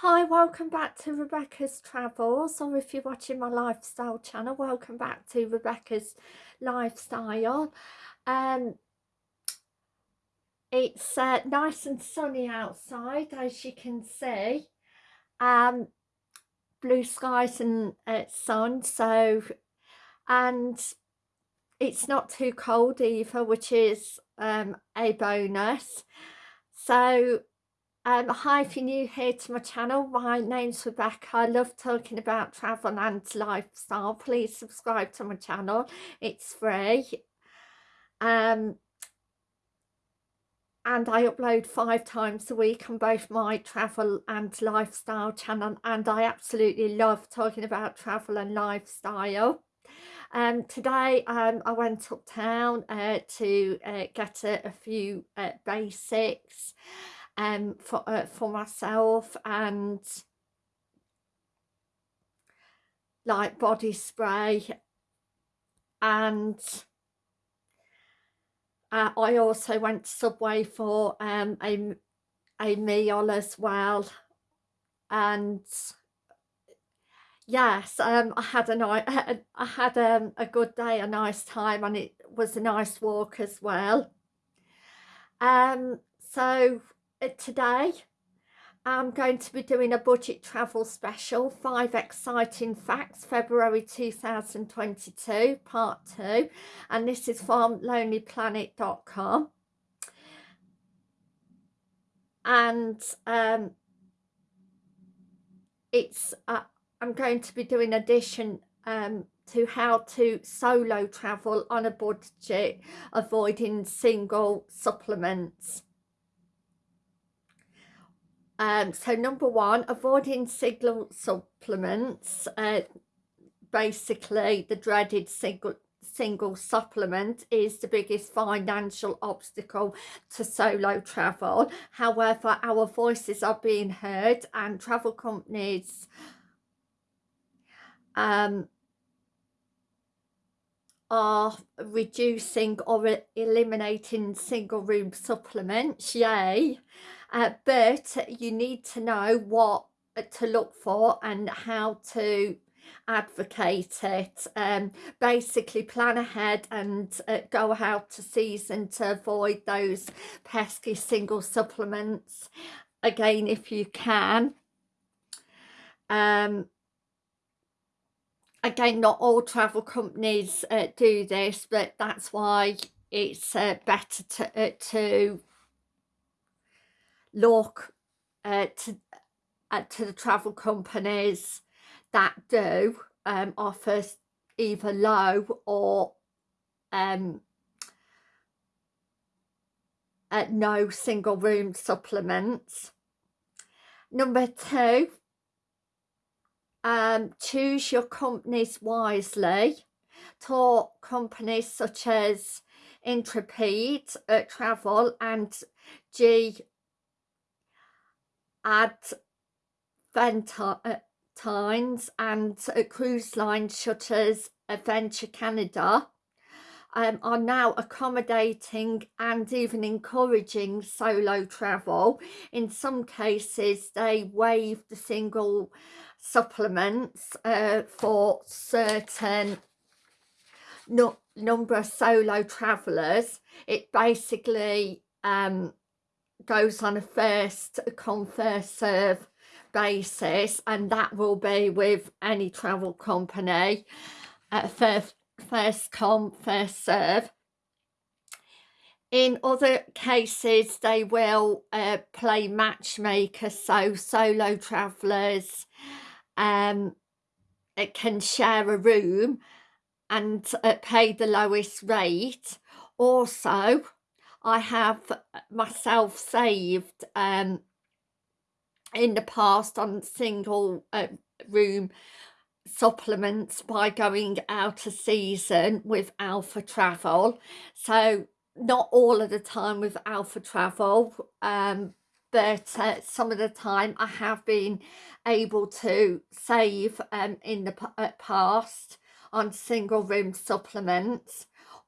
Hi, welcome back to Rebecca's Travels, or if you're watching my lifestyle channel, welcome back to Rebecca's Lifestyle. Um, it's uh, nice and sunny outside, as you can see. Um, blue skies and uh, sun, so, and it's not too cold either, which is um, a bonus. So um, hi, if you're new here to my channel, my name's Rebecca. I love talking about travel and lifestyle. Please subscribe to my channel. It's free. Um, and I upload five times a week on both my travel and lifestyle channel and I absolutely love talking about travel and lifestyle. Um, today um, I went uptown uh, to uh, get a, a few uh, basics um, for, uh, for myself and like body spray and uh, I also went to Subway for um, a, a meal as well and yes um, I had a nice I had um, a good day a nice time and it was a nice walk as well. Um so today I'm going to be doing a budget travel special, five exciting facts, February 2022, part two, and this is from lonelyplanet.com. And um, it's, uh, I'm going to be doing addition um, to how to solo travel on a budget, avoiding single supplements. Um, so number one, avoiding single supplements. Uh, basically, the dreaded single single supplement is the biggest financial obstacle to solo travel. However, our voices are being heard and travel companies um, are reducing or eliminating single room supplements, yay uh, but you need to know what to look for and how to advocate it. Um basically plan ahead and uh, go out to season to avoid those pesky single supplements again if you can. Um again not all travel companies uh, do this but that's why it's uh, better to uh, to look uh, to uh, to the travel companies that do um, offer either low or um, uh, no single room supplements. Number two, um, choose your companies wisely. Talk companies such as Intrepid uh, Travel and G at Valentine's and cruise line shutters Adventure Canada um, are now accommodating and even encouraging solo travel. In some cases, they waive the single supplements uh, for certain no number of solo travellers. It basically um, goes on a first come first serve basis and that will be with any travel company. At first first come first serve. In other cases they will uh, play matchmaker so solo travelers um can share a room and uh, pay the lowest rate. Also I have myself saved um, in the past on single uh, room supplements by going out of season with Alpha Travel. So not all of the time with Alpha Travel, um, but uh, some of the time I have been able to save um, in the uh, past on single room supplements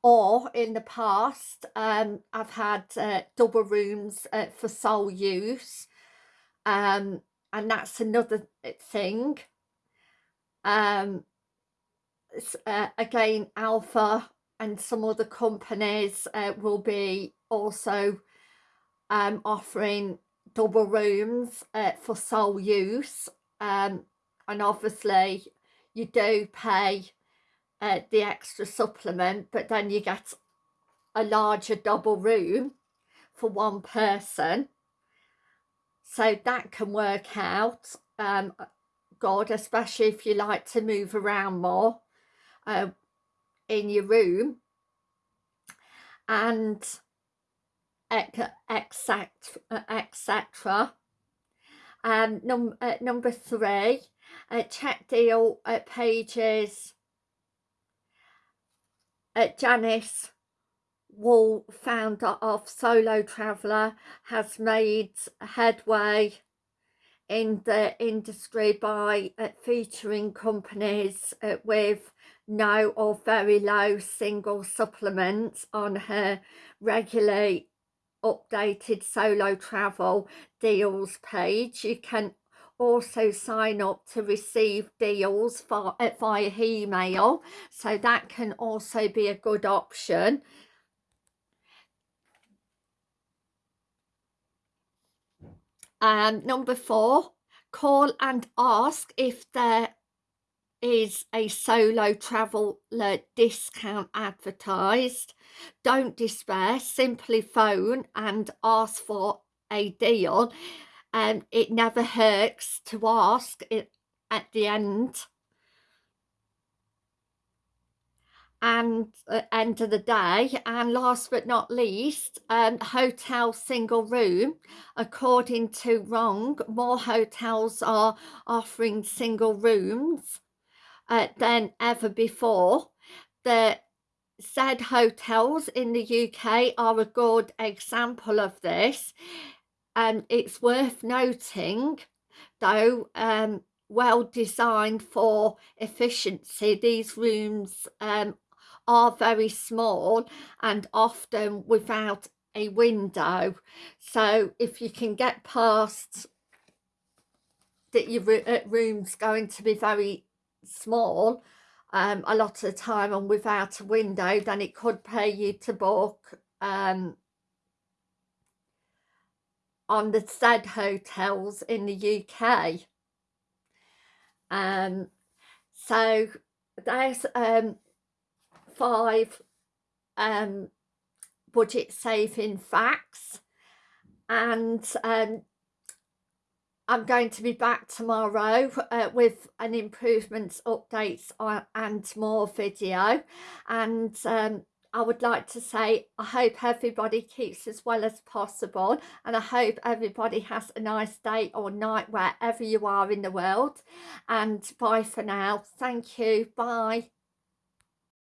or in the past um, I've had uh, double rooms uh, for sole use um, and that's another thing. Um uh, again alpha and some other companies uh, will be also um, offering double rooms uh, for sole use um, and obviously you do pay uh, the extra supplement but then you get a larger double room for one person. So that can work out um, good especially if you like to move around more uh, in your room. And etc etc um num uh, number three uh, check deal uh, pages uh, Janice Waugh founder of Solo Traveller has made headway in the industry by uh, featuring companies uh, with no or very low single supplements on her regularly updated solo travel deals page. You can also sign up to receive deals for, uh, via email so that can also be a good option. Um, number four, call and ask if there is a solo traveller discount advertised. Don't despair, simply phone and ask for a deal. And um, it never hurts to ask it at the end. and uh, end of the day and last but not least um, hotel single room. According to wrong more hotels are offering single rooms uh, than ever before. The Z hotels in the UK are a good example of this and it's worth noting though um, well designed for efficiency. These rooms um, are very small and often without a window. So if you can get past that your uh, room's going to be very small um, a lot of the time and without a window then it could pay you to book um, on the Z hotels in the UK um, so there's um, five um, budget saving facts. And um, I'm going to be back tomorrow uh, with an improvements updates on, and more video. And um, I would like to say I hope everybody keeps as well as possible and I hope everybody has a nice day or night wherever you are in the world. And bye for now. Thank you. Bye